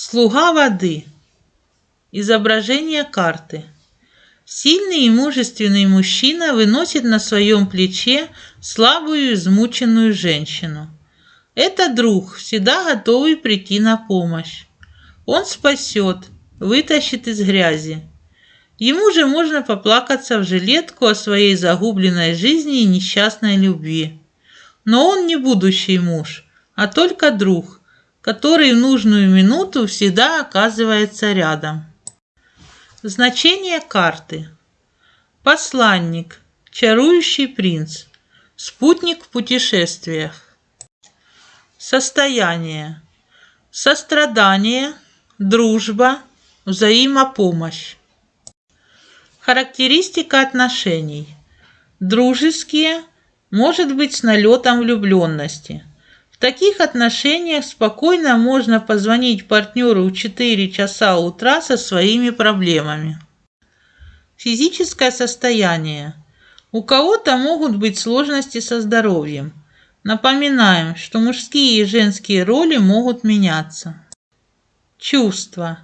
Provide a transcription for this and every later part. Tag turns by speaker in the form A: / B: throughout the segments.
A: Слуга воды. Изображение карты. Сильный и мужественный мужчина выносит на своем плече слабую измученную женщину. Это друг, всегда готовый прийти на помощь. Он спасет, вытащит из грязи. Ему же можно поплакаться в жилетку о своей загубленной жизни и несчастной любви. Но он не будущий муж, а только друг, который в нужную минуту всегда оказывается рядом. Значение карты. Посланник, чарующий принц, спутник в путешествиях. Состояние. Сострадание, дружба, взаимопомощь. Характеристика отношений. Дружеские, может быть с налетом влюбленности – таких отношениях спокойно можно позвонить партнеру в 4 часа утра со своими проблемами. Физическое состояние. У кого-то могут быть сложности со здоровьем. Напоминаем, что мужские и женские роли могут меняться. Чувства.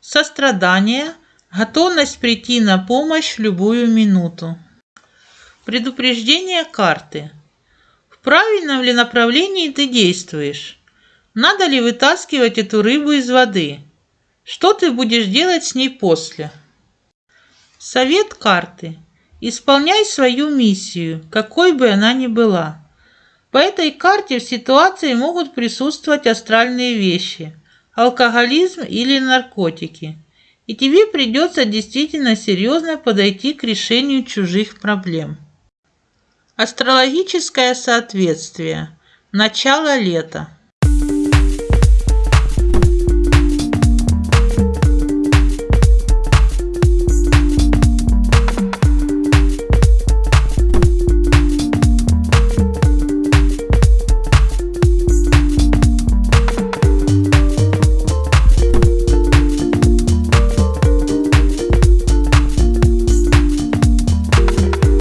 A: Сострадание, готовность прийти на помощь в любую минуту. Предупреждение карты правильном ли направлении ты действуешь? Надо ли вытаскивать эту рыбу из воды? Что ты будешь делать с ней после? Совет карты. Исполняй свою миссию, какой бы она ни была. По этой карте в ситуации могут присутствовать астральные вещи, алкоголизм или наркотики. И тебе придется действительно серьезно подойти к решению чужих проблем. Астрологическое соответствие. Начало лета.